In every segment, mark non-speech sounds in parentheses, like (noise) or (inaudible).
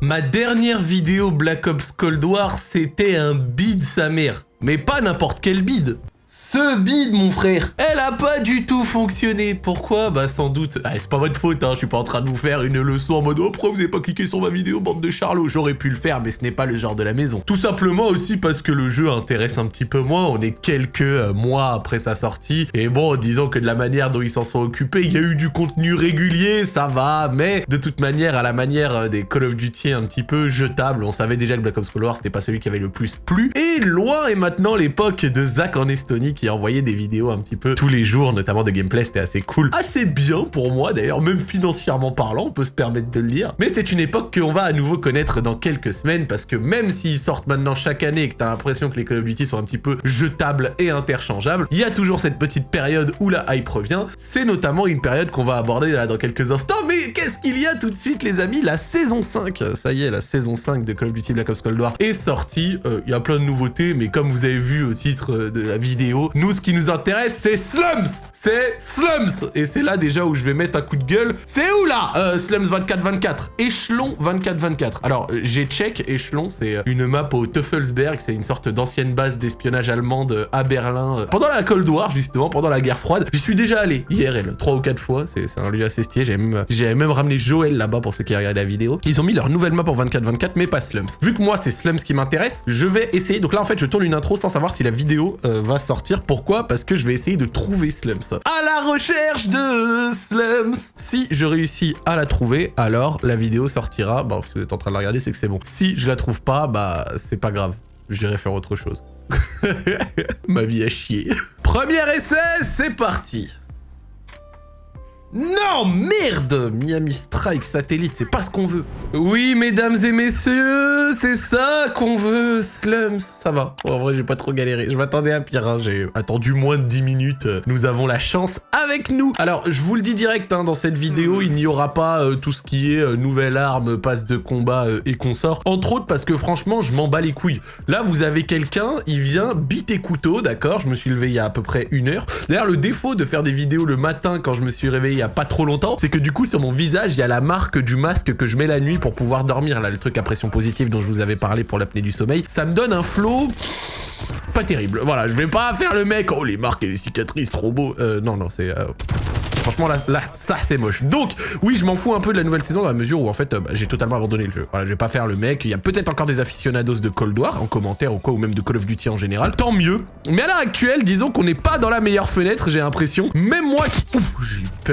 Ma dernière vidéo Black Ops Cold War, c'était un bid sa mère. Mais pas n'importe quel bid. Ce bide, mon frère, elle a pas du tout fonctionné. Pourquoi? Bah sans doute... Ah, c'est pas votre faute, hein, je suis pas en train de vous faire une leçon en mode « Oh, pourquoi vous avez pas cliqué sur ma vidéo, bande de charlots ?» J'aurais pu le faire, mais ce n'est pas le genre de la maison. Tout simplement aussi parce que le jeu intéresse un petit peu moins, on est quelques euh, mois après sa sortie, et bon, disons que de la manière dont ils s'en sont occupés, il y a eu du contenu régulier, ça va, mais de toute manière, à la manière euh, des Call of Duty un petit peu jetables, on savait déjà que Black Ops Cold War, c'était pas celui qui avait le plus plu, et loin est maintenant l'époque de Zach en Estonie, qui a envoyé des vidéos un petit peu tous les jours, notamment de gameplay, c'était assez cool. Assez bien pour moi d'ailleurs, même financièrement parlant, on peut se permettre de le dire. Mais c'est une époque qu'on va à nouveau connaître dans quelques semaines, parce que même s'ils sortent maintenant chaque année et que t'as l'impression que les Call of Duty sont un petit peu jetables et interchangeables, il y a toujours cette petite période où la hype revient. C'est notamment une période qu'on va aborder dans quelques instants, mais qu'est-ce qu'il y a tout de suite les amis? La saison 5, ça y est, la saison 5 de Call of Duty Black Ops Cold War est sortie. Euh, il y a plein de nouveautés, mais comme vous avez vu au titre de la vidéo, nous, ce qui nous intéresse, c'est Slums C'est Slums Et c'est là déjà où je vais mettre un coup de gueule. C'est où là euh, Slums 24-24. Échelon 24-24. Alors, j'ai check, Échelon, c'est une map au Teufelsberg, c'est une sorte d'ancienne base d'espionnage allemande à Berlin. Pendant la Cold War, justement, pendant la guerre froide, j'y suis déjà allé, IRL, trois ou quatre fois, c'est un lieu assez stylé. J'ai même, ramené Joël là-bas pour ceux qui regardent la vidéo. Ils ont mis leur nouvelle map en 24-24, mais pas Slums. Vu que moi, c'est Slums qui m'intéresse, je vais essayer. Donc là, en fait, je tourne une intro sans savoir si la vidéo euh, va sortir pourquoi? Parce que je vais essayer de trouver Slums. À la recherche de Slums Si je réussis à la trouver, alors la vidéo sortira. Bon, si vous êtes en train de la regarder, c'est que c'est bon. Si je la trouve pas, bah c'est pas grave. J'irai faire autre chose. (laughs) Ma vie a chier. Premier essai, c'est parti non, merde Miami Strike Satellite, c'est pas ce qu'on veut. Oui, mesdames et messieurs, c'est ça qu'on veut, Slums. Ça va. en vrai, j'ai pas trop galéré. Je m'attendais à pire, hein. j'ai attendu moins de 10 minutes. Nous avons la chance avec nous. Alors, je vous le dis direct, hein, dans cette vidéo, il n'y aura pas euh, tout ce qui est euh, nouvelle arme, passe de combat euh, et consort. Entre autres, parce que franchement, je m'en bats les couilles. Là, vous avez quelqu'un, il vient biter couteau, d'accord? Je me suis levé il y a à peu près une heure. D'ailleurs, le défaut de faire des vidéos le matin quand je me suis réveillé il y a pas trop longtemps, c'est que du coup sur mon visage il y a la marque du masque que je mets la nuit pour pouvoir dormir, là le truc à pression positive dont je vous avais parlé pour l'apnée du sommeil. Ça me donne un flow pas terrible. Voilà, je vais pas faire le mec, oh les marques et les cicatrices, trop beau. Euh, non, non, c'est... Euh, Franchement, là, là ça, c'est moche. Donc, oui, je m'en fous un peu de la nouvelle saison dans la mesure où, en fait, euh, bah, j'ai totalement abandonné le jeu. Voilà, je vais pas faire le mec. Il y a peut-être encore des aficionados de Cold War en commentaire ou quoi, ou même de Call of Duty en général. Tant mieux. Mais à l'heure actuelle, disons qu'on n'est pas dans la meilleure fenêtre, j'ai l'impression. Même moi qui... Ouh,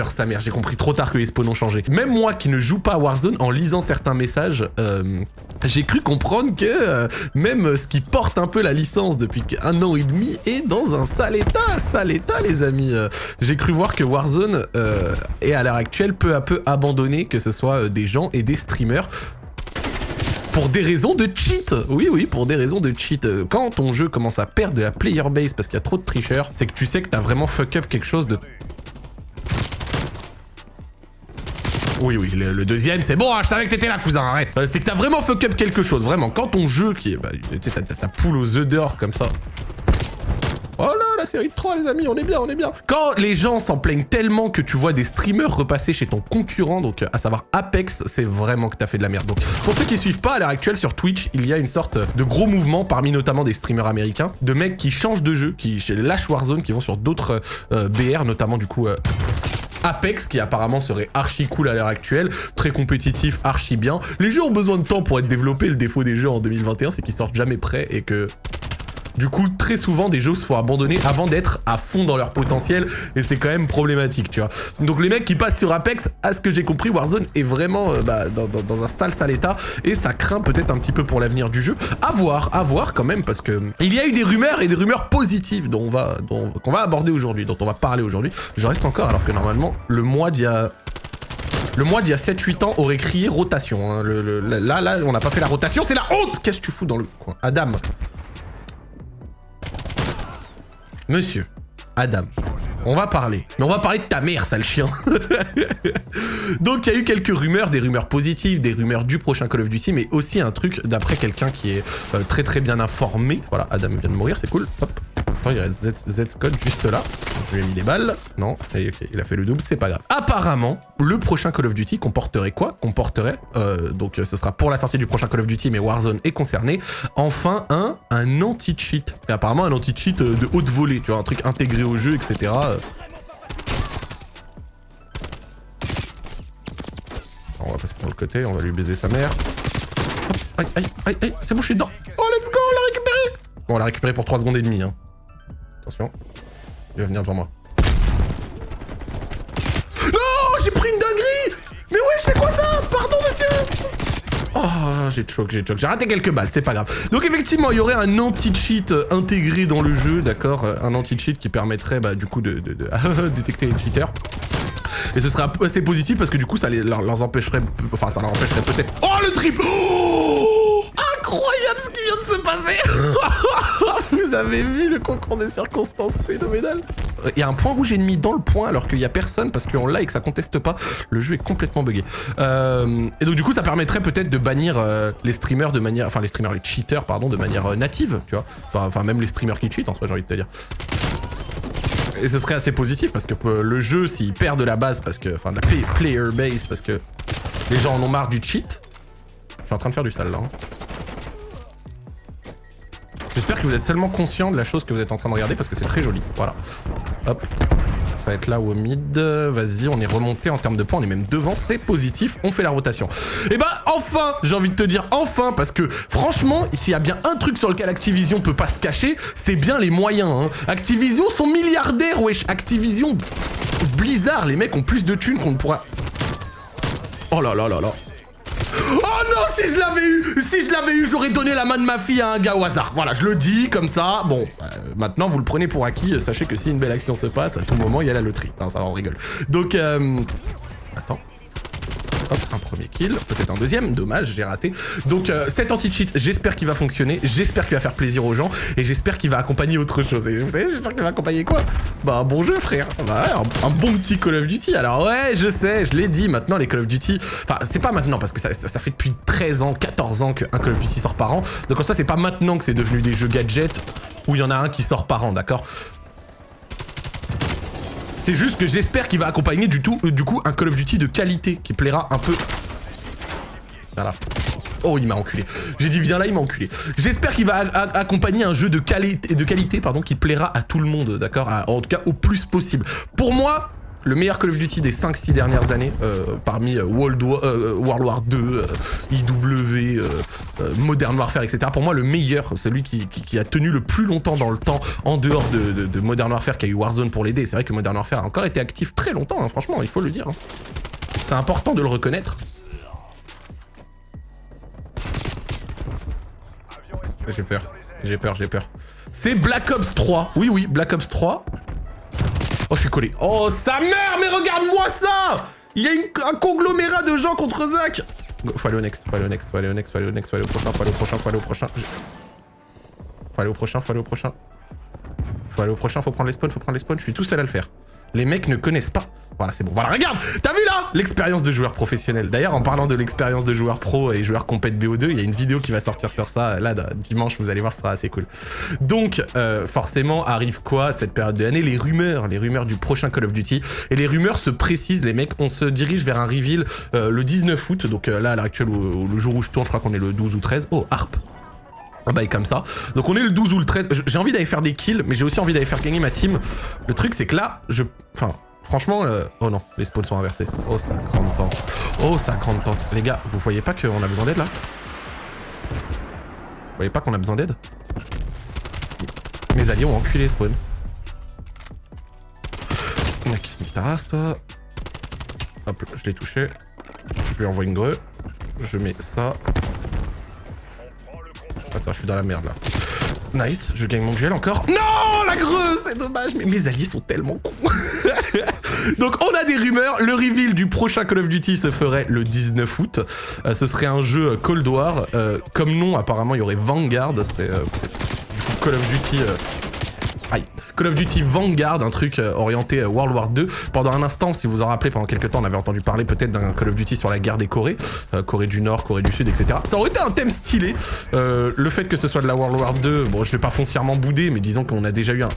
sa mère. J'ai compris trop tard que les spawns ont changé. Même moi qui ne joue pas à Warzone, en lisant certains messages, euh, j'ai cru comprendre que euh, même ce qui porte un peu la licence depuis un an et demi est dans un sale état, sale état, les amis. j'ai cru voir que Warzone euh, et à l'heure actuelle peu à peu abandonné, que ce soit euh, des gens et des streamers pour des raisons de cheat Oui, oui, pour des raisons de cheat. Quand ton jeu commence à perdre de la player base parce qu'il y a trop de tricheurs, c'est que tu sais que t'as vraiment fuck up quelque chose de... Oui, oui, le, deuxième, c'est bon, hein, je savais que t'étais là, cousin, arrête. Euh, c'est que t'as vraiment fuck up quelque chose, vraiment. Quand ton jeu qui est... Bah, ta poule aux œufs d'or comme ça, Oh là, la série de 3, les amis, on est bien, on est bien. Quand les gens s'en plaignent tellement que tu vois des streamers repasser chez ton concurrent, donc à savoir Apex, c'est vraiment que t'as fait de la merde. Donc, pour ceux qui suivent pas, à l'heure actuelle, sur Twitch, il y a une sorte de gros mouvement, parmi notamment des streamers américains, de mecs qui changent de jeu, qui lâchent Warzone, qui vont sur d'autres euh, BR, notamment du coup... Euh, Apex, qui apparemment serait archi cool à l'heure actuelle, très compétitif, archi bien. Les jeux ont besoin de temps pour être développés, le défaut des jeux en 2021, c'est qu'ils sortent jamais prêts et que du coup, très souvent, des jeux se font abandonner avant d'être à fond dans leur potentiel, et c'est quand même problématique, tu vois. Donc les mecs qui passent sur Apex, à ce que j'ai compris, Warzone est vraiment euh, bah, dans, un sale sale état, et ça craint peut-être un petit peu pour l'avenir du jeu. À voir, à voir quand même, parce que il y a eu des rumeurs, et des rumeurs positives dont on va, qu'on va aborder aujourd'hui, dont on va parler aujourd'hui. Je reste encore, alors que normalement, le mois d'il y a... Le mois d'il y a 7-8 ans aurait crié rotation. Hein. là, là, on n'a pas fait la rotation, c'est la honte Qu'est-ce que tu fous dans le coin? Adam, Monsieur, Adam, on va parler. Mais on va parler de ta mère, sale chien. (laughs) Donc il y a eu quelques rumeurs, des rumeurs positives, des rumeurs du prochain Call of Duty, mais aussi un truc d'après quelqu'un qui est euh, très très bien informé. Voilà, Adam vient de mourir, c'est cool. Hop. Attends, il reste Z, Z Scott juste là. Je lui ai mis des balles. Non, il a fait le double, c'est pas grave. Apparemment, le prochain Call of Duty comporterait quoi? Comporterait, euh, donc ce sera pour la sortie du prochain Call of Duty, mais Warzone est concerné, enfin un, un anti-cheat. Et apparemment un anti-cheat euh, de haute volée, tu vois, un truc intégré au jeu, etc. On va passer sur le côté, on va lui baiser sa mère. Aïe, aïe, aïe, aïe, c'est bon, je suis dedans. Oh, let's go, on l'a récupéré Bon, on l'a récupéré pour 3 secondes et demie, hein. Attention. Il va venir devant moi. Non J'ai pris une dinguerie Mais ouais, c'est quoi ça Pardon, monsieur Oh, j'ai choc, j'ai choc. J'ai raté quelques balles, c'est pas grave. Donc effectivement, il y aurait un anti-cheat intégré dans le jeu, d'accord Un anti-cheat qui permettrait, bah, du coup, de, (laughs) détecter les cheaters. Et ce serait assez positif parce que du coup, ça les, leur, leur empêcherait... Enfin, ça leur empêcherait peut-être... Oh, le triple oh Incroyable ce qui vient de se passer (laughs) Vous avez vu le concours des circonstances phénoménal Il y a un point rouge ennemi dans le point alors qu'il y a personne parce qu'on l'a et que ça conteste pas. Le jeu est complètement buggé. Euh, et donc du coup, ça permettrait peut-être de bannir euh, les streamers de manière... Enfin, les streamers, les cheaters, pardon, de manière euh, native, tu vois. Enfin, même les streamers qui cheatent, en soi, j'ai envie de te dire. Et ce serait assez positif parce que euh, le jeu, s'il perd de la base, parce que, enfin de la player base, parce que les gens en ont marre du cheat. Je suis en train de faire du sale là. Hein. Vous êtes seulement conscient de la chose que vous êtes en train de regarder parce que c'est très joli. Voilà. Hop. Ça va être là au mid. Vas-y, on est remonté en termes de points. On est même devant. C'est positif. On fait la rotation. Et eh bah, ben, enfin J'ai envie de te dire enfin parce que franchement, s'il y a bien un truc sur lequel Activision peut pas se cacher, c'est bien les moyens. Hein. Activision sont milliardaires, wesh. Activision... Blizzard, les mecs ont plus de thunes qu'on ne pourra... Oh là là là là. Oh non, si je l'avais eu Si je l'avais eu, j'aurais donné la main de ma fille à un gars au hasard. Voilà, je le dis comme ça. Bon, euh, maintenant, vous le prenez pour acquis. Sachez que si une belle action se passe, à tout moment, il y a la loterie. Ça, on rigole. Donc, euh... Attends. Hop, un premier kill, peut-être un deuxième, dommage, j'ai raté. Donc euh, cet anti-cheat, j'espère qu'il va fonctionner, j'espère qu'il va faire plaisir aux gens, et j'espère qu'il va accompagner autre chose. Et vous savez, j'espère qu'il va accompagner quoi? Bah un bon jeu frère, bah, un, bon petit Call of Duty. Alors ouais, je sais, je l'ai dit, maintenant les Call of Duty, enfin c'est pas maintenant, parce que ça, fait depuis 13 ans, 14 ans qu'un Call of Duty sort par an, donc en ça c'est pas maintenant que c'est devenu des jeux gadgets où il y en a un qui sort par an, d'accord? C'est juste que j'espère qu'il va accompagner du, tout, euh, du coup un Call of Duty de qualité qui plaira un peu... Voilà. Oh, il m'a enculé. J'ai dit viens là, il m'a enculé. J'espère qu'il va accompagner un jeu de, qualité, de qualité pardon, qui plaira à tout le monde, d'accord En tout cas, au plus possible. Pour moi, le meilleur Call of Duty des 5-6 dernières années, euh, parmi euh, World War, euh, World War 2, IW, Modern Warfare, etc. Pour moi, le meilleur, celui qui, a tenu le plus longtemps dans le temps, en dehors de, de, Modern Warfare, qui a eu Warzone pour l'aider. C'est vrai que Modern Warfare a encore été actif très longtemps, hein, franchement, il faut le dire. Hein. C'est important de le reconnaître. J'ai peur, j'ai peur, j'ai peur. C'est Black Ops 3. Oui, oui, Black Ops 3. Oh, je suis collé. Oh, sa mère, mais regarde-moi ça Il y a un conglomérat de gens contre Zach Faut aller au next, faut aller au next, faut aller au next, faut aller au next, faut aller au prochain, faut aller au prochain, faut aller au prochain. Faut aller au prochain, faut aller au prochain. Faut aller au prochain, faut prendre les spawns, faut prendre les spawns. Je suis tout seul à le faire. Les mecs ne connaissent pas. Voilà, c'est bon. Voilà, regarde T'as vu là? L'expérience de joueur professionnel. D'ailleurs, en parlant de l'expérience de joueur pro et joueur compète BO2, il y a une vidéo qui va sortir sur ça. Là, dimanche, vous allez voir, ce sera assez cool. Donc, euh, forcément, arrive quoi cette période de l'année? Les rumeurs, les rumeurs du prochain Call of Duty. Et les rumeurs se précisent, les mecs. On se dirige vers un reveal euh, le 19 août. Donc euh, là, à l'heure actuelle, le jour où je tourne, je crois qu'on est le 12 ou 13. Oh, Harp un bail comme ça. Donc on est le 12 ou le 13. J'ai envie d'aller faire des kills, mais j'ai aussi envie d'aller faire gagner ma team. Le truc, c'est que là, je... Enfin, franchement... Euh, oh non, les spawns sont inversés. Oh, ça grande pente. Oh, ça grande pente. Les gars, vous voyez pas qu'on a besoin d'aide, là? Vous voyez pas qu'on a besoin d'aide? Mes alliés ont enculé spawn. Ta race, toi. Hop, je l'ai touché. Je lui envoie une greu. Je mets ça. Attends, je suis dans la merde là. Nice, je gagne mon duel encore. Non, la greu, c'est dommage, mais mes alliés sont tellement cons. (laughs) Donc on a des rumeurs, le reveal du prochain Call of Duty se ferait le 19 août. Euh, ce serait un jeu Cold War. Euh, comme nom, apparemment, il y aurait Vanguard, ce serait euh, Call of Duty Call of Duty Vanguard, un truc euh, orienté euh, World War 2. Pendant un instant, si vous en rappelez, pendant quelques temps, on avait entendu parler peut-être d'un Call of Duty sur la guerre des Corées, euh, Corée du Nord, Corée du Sud, etc. Ça aurait été un thème stylé. le fait que ce soit de la World War 2, bon, je vais pas foncièrement bouder, mais disons qu'on a déjà eu un...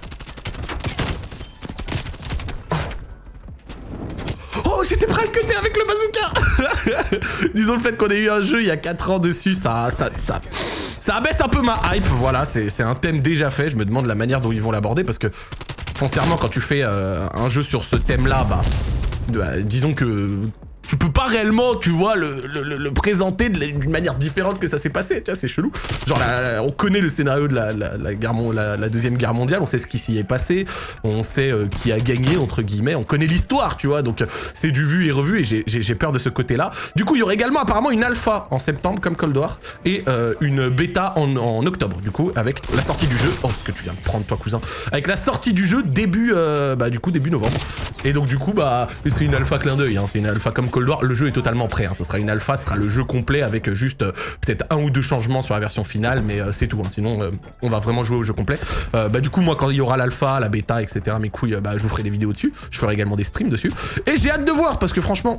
Oh, j'étais prêt à le avec le bazooka (laughs) Disons le fait qu'on ait eu un jeu il y a 4 ans dessus, ça... ça, ça... Ça abaisse un peu ma hype, voilà, c'est un thème déjà fait, je me demande la manière dont ils vont l'aborder, parce que, foncièrement, quand tu fais euh, un jeu sur ce thème-là, bah, bah, disons que tu peux pas réellement, tu vois, le, le, présenter d'une manière différente que ça s'est passé, tu vois, c'est chelou. Genre, on connaît le scénario de la, la, guerre, la, Deuxième Guerre mondiale, on sait ce qui s'y est passé, on sait euh, qui a gagné, entre guillemets, on connaît l'histoire, tu vois, donc c'est du vu et revu, et j'ai peur de ce côté-là. Du coup, il y aurait également apparemment une alpha en septembre, comme Cold War, et euh, une bêta en, en, octobre, du coup, avec la sortie du jeu. Oh, ce que tu viens de prendre, toi, cousin. Avec la sortie du jeu début, euh, bah, du coup, début novembre. Et donc, du coup, bah, c'est une alpha clin d'œil, hein, c'est une alpha comme le jeu est totalement prêt. Hein. Ce sera une alpha, ce sera le jeu complet avec juste euh, peut-être un ou deux changements sur la version finale, mais euh, c'est tout. Hein. Sinon, euh, on va vraiment jouer au jeu complet. bah du coup, moi, quand il y aura l'alpha, la bêta, etc., mes couilles, bah je vous ferai des vidéos dessus. Je ferai également des streams dessus. Et j'ai hâte de voir parce que franchement,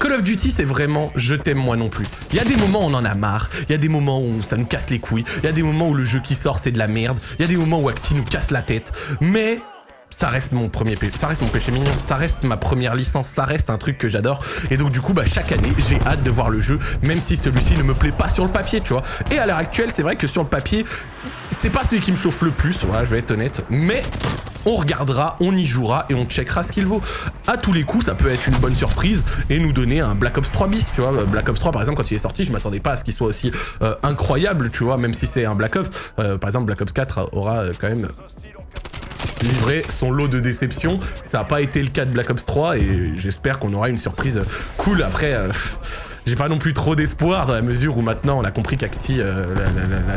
Call of Duty, c'est vraiment je t'aime moi non plus. Il y a des moments où on en a marre, il y a des moments où ça nous casse les couilles, il y a des moments où le jeu qui sort c'est de la merde, il y a des moments où Acti nous casse la tête, mais ça reste mon premier ça reste mon péché mignon, ça reste ma première licence, ça reste un truc que j'adore. Et donc du coup, bah chaque année, j'ai hâte de voir le jeu, même si celui-ci ne me plaît pas sur le papier, tu vois. Et à l'heure actuelle, c'est vrai que sur le papier, c'est pas celui qui me chauffe le plus, voilà, je vais être honnête, mais on regardera, on y jouera et on checkera ce qu'il vaut. À tous les coups, ça peut être une bonne surprise et nous donner un Black Ops 3 bis, tu vois. Black Ops 3, par exemple, quand il est sorti, je m'attendais pas à ce qu'il soit aussi euh, incroyable, tu vois, même si c'est un Black Ops. Euh, par exemple, Black Ops 4 aura euh, quand même livré son lot de déception. Ça n'a pas été le cas de Black Ops 3 et j'espère qu'on aura une surprise cool. Après, euh, j'ai pas non plus trop d'espoir dans la mesure où maintenant on a compris qu'Acti, euh,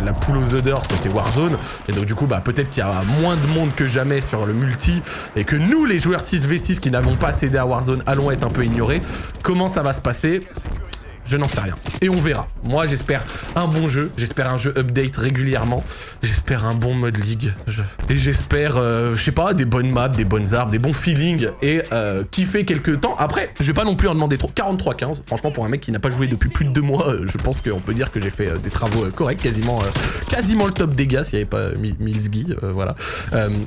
la, poule aux odeurs, c'était Warzone. Et donc du coup, bah peut-être qu'il y a moins de monde que jamais sur le multi et que nous, les joueurs 6v6 qui n'avons pas cédé à Warzone, allons être un peu ignorés. Comment ça va se passer? Je n'en sais rien. Et on verra. Moi, j'espère un bon jeu. J'espère un jeu update régulièrement. J'espère un bon mode league. Et j'espère, euh, je sais pas, des bonnes maps, des bonnes armes, des bons feelings. Et euh, kiffer quelques temps. Après, je vais pas non plus en demander trop. 43-15. Franchement, pour un mec qui n'a pas joué depuis plus de deux mois, euh, je pense qu'on peut dire que j'ai fait euh, des travaux corrects. Quasiment, quasiment le top dégâts s'il n'y avait pas Milsgi. voilà.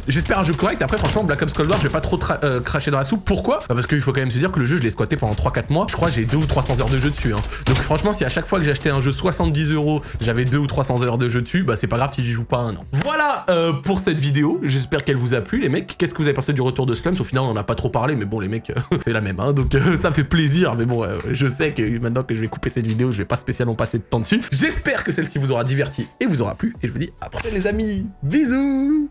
j'espère un jeu correct. Après, franchement, Black Ops Cold War, je vais pas trop cracher dans la soupe. Pourquoi? Bah, Parce qu'il faut quand même se dire que le jeu, je l'ai squatté pendant 3-4 mois. Je crois que j'ai 2 ou 300 heures de jeu dessus. Hein. Donc franchement, si à chaque fois que j'achetais un jeu 70 euros, j'avais 2 ou 300 heures de jeu dessus, bah c'est pas grave si j'y joue pas un an. Voilà euh, pour cette vidéo. J'espère qu'elle vous a plu, les mecs. Qu'est-ce que vous avez pensé du retour de Slums? Au final, on en a pas trop parlé, mais bon, les mecs, (laughs) c'est la même, hein, donc euh, ça fait plaisir. Mais bon, euh, je sais que maintenant que je vais couper cette vidéo, je vais pas spécialement passer de temps dessus. J'espère que celle-ci vous aura diverti et vous aura plu. Et je vous dis à après les amis. Bisous